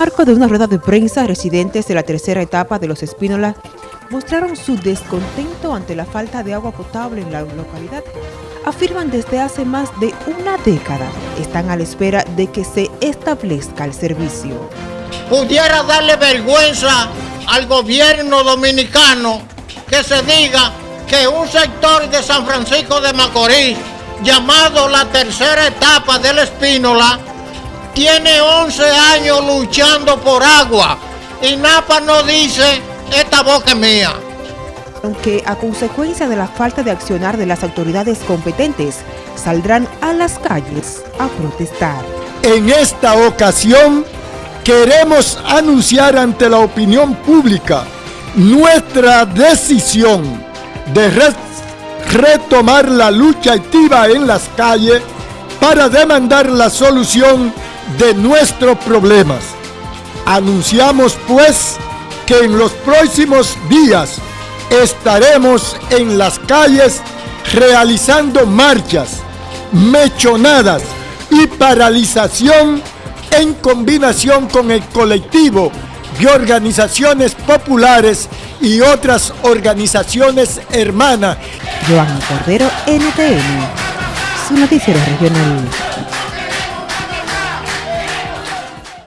marco de una rueda de prensa, residentes de la tercera etapa de Los Espínolas mostraron su descontento ante la falta de agua potable en la localidad. Afirman desde hace más de una década están a la espera de que se establezca el servicio. Pudiera darle vergüenza al gobierno dominicano que se diga que un sector de San Francisco de Macorís, llamado la tercera etapa del Espínola, tiene 11 años luchando por agua y Napa no dice, esta boca es mía. Aunque a consecuencia de la falta de accionar de las autoridades competentes, saldrán a las calles a protestar. En esta ocasión, queremos anunciar ante la opinión pública nuestra decisión de retomar la lucha activa en las calles para demandar la solución de nuestros problemas. Anunciamos pues que en los próximos días estaremos en las calles realizando marchas, mechonadas y paralización en combinación con el colectivo de organizaciones populares y otras organizaciones hermanas. Cordero, su noticiero regional.